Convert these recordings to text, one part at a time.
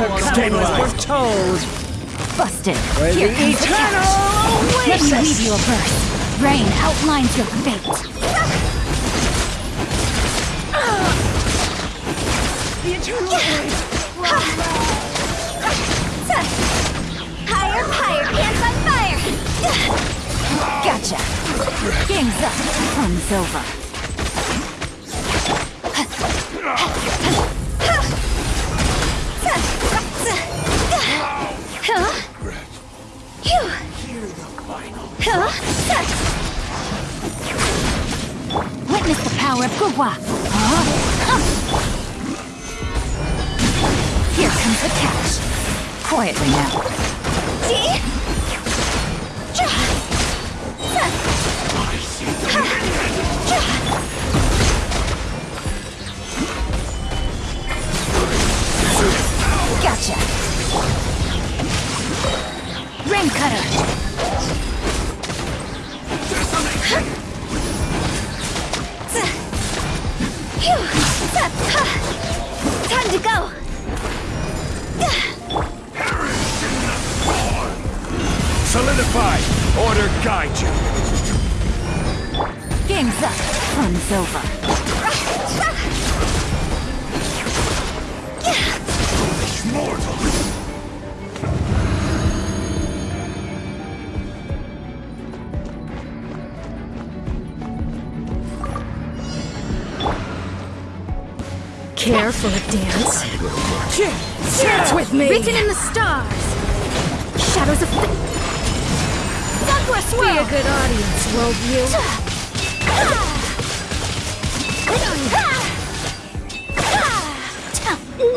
Stabilize. We're told. Busted. Where's Here comes the eternal catch. Let me leave you a verse. Rain outlines your fate. The eternal race. Higher, higher, pants on fire! Gotcha. Game's up. Fun's over. Witness the power of Guhua. Here comes the catch. Quietly now. Gotcha. Rain cutter. Fun's over. Care for a dance? Dance with me! Written in the stars! Shadows of... Sunquest Be a good audience, worldview.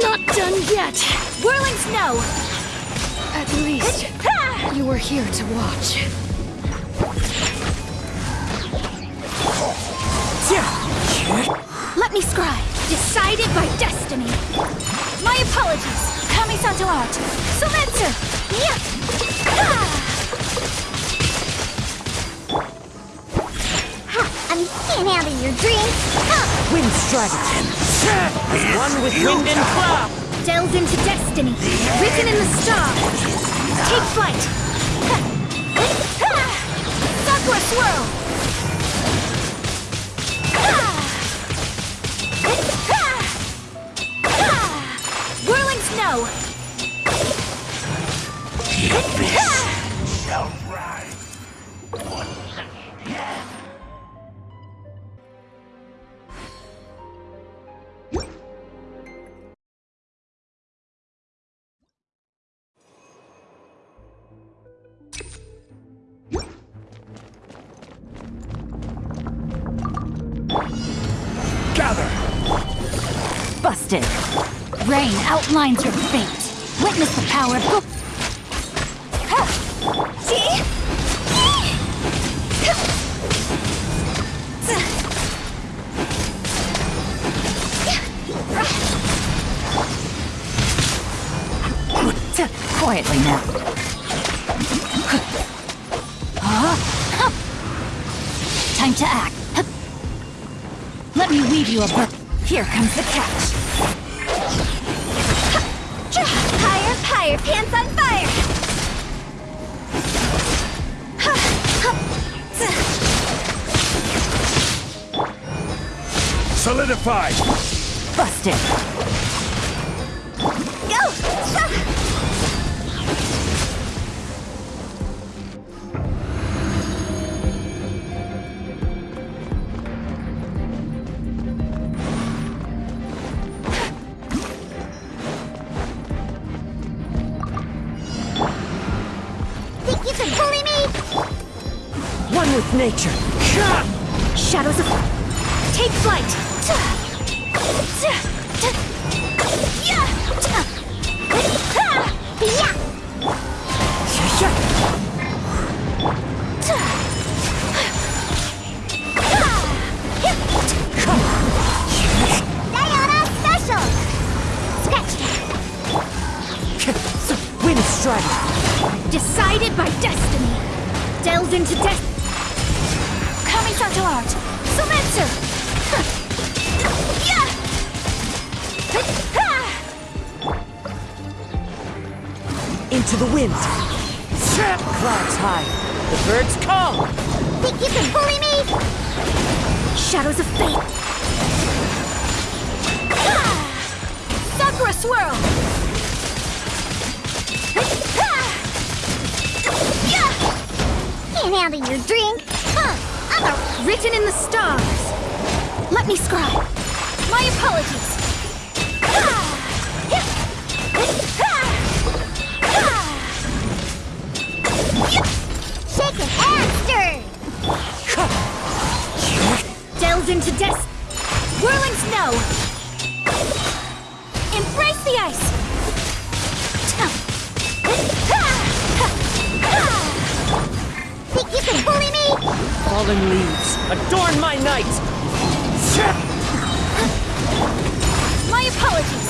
Not done yet! Whirling snow! At least, you were here to watch. Let me scry. Decided by destiny. My apologies. Kamisato art. Soumetsu. Yeah. I'm getting out of your dreams. Wind Dragon. One with wind and cloud. Delve into destiny. Written in the stars. Take flight. Sakura swirl. Whirling snow. Busted. Rain outlines your fate. Witness the power of Quietly now. Time to act. Let me weave you a book. Here comes the catch. Higher, higher, pants on fire! Solidify. Busted. With nature. Shadows of... Take flight! Sayonara special! Scratch Wind Strider. Decided by destiny! Delved into death... Kamisato art! Soumetsu! Yeah! into the wind. Clouds high. The birds come. Think you can bully me? Shadows of fate. Sakura swirl. Yeah! Can't handle your drink. Written in the stars. Let me scribe. My apologies. Shaken and stirred. Delves into des... Fallen leaves. Adorn my night. My apologies.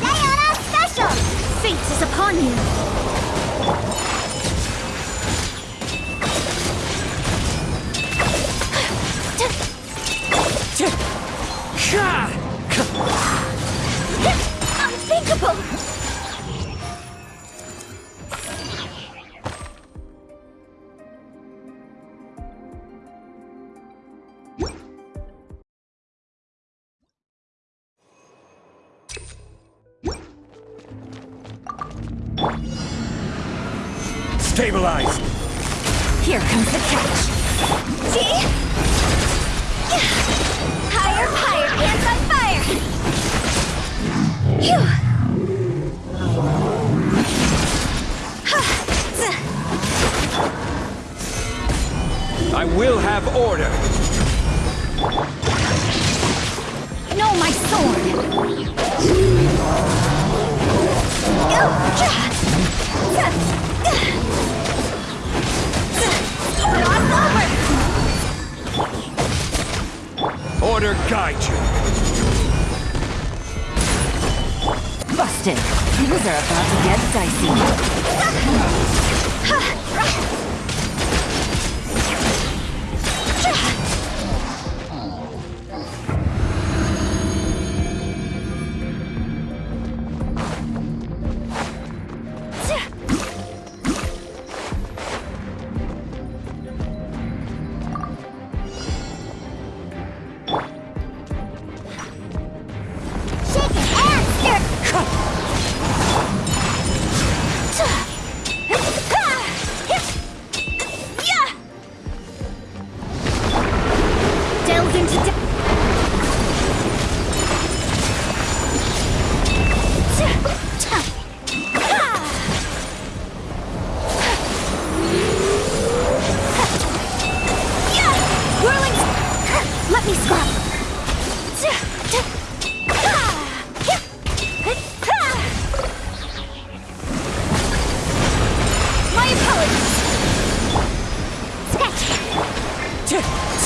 Diona Special! Fate is upon you. Stabilize! Here comes the catch. See? Higher, higher, hands on fire! Phew! I will have order! No, my sword! Guide you! Busted! Things are about to get dicey.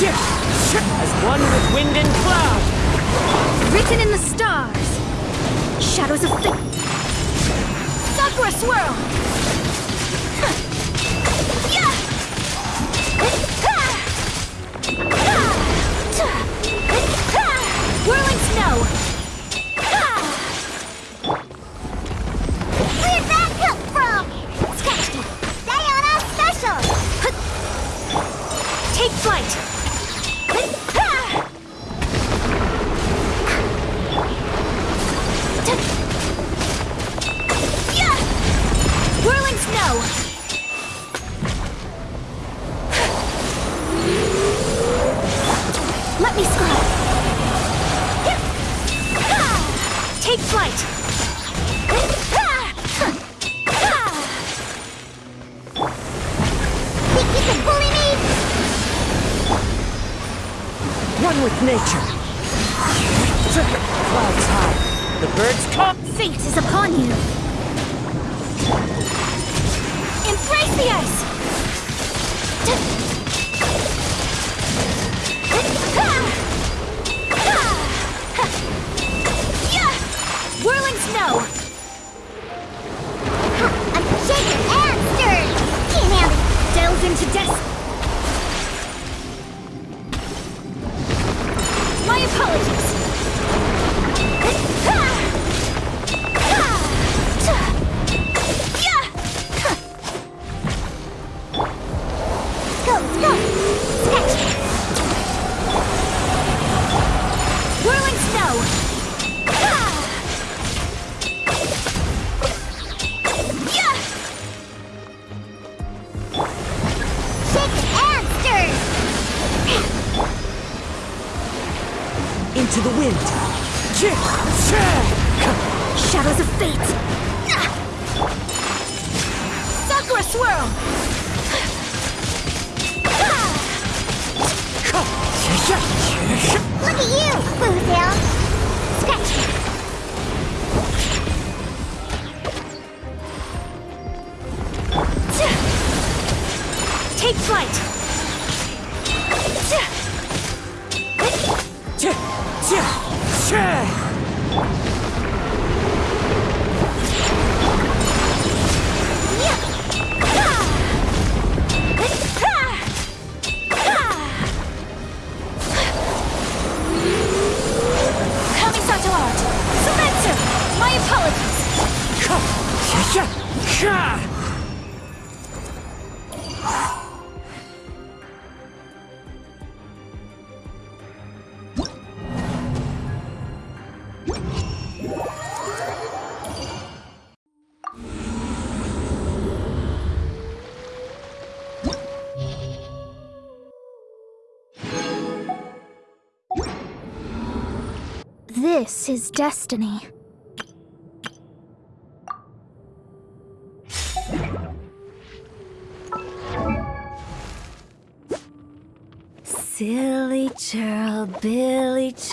As one with wind and cloud. Written in the stars! Shadows of fate! Sakura swirl! One with nature. Clouds high. The birds come. Fate is upon you. Embrace the ice! Whirling snow! This is destiny. Silly churl, Billy ch-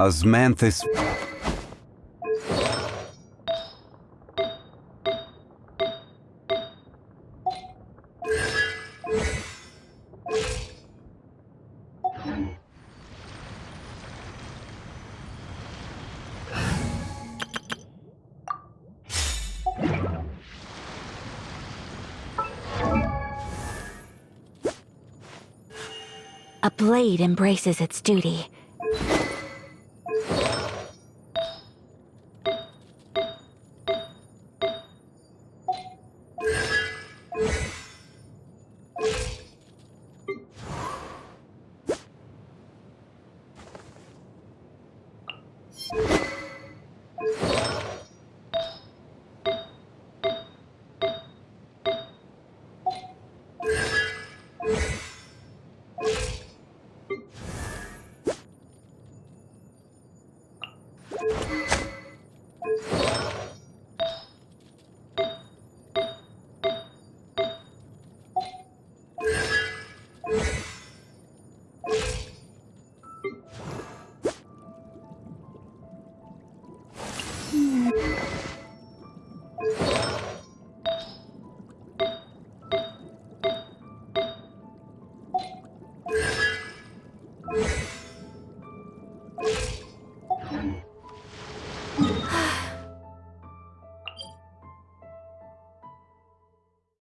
Osmanthus. A blade embraces its duty.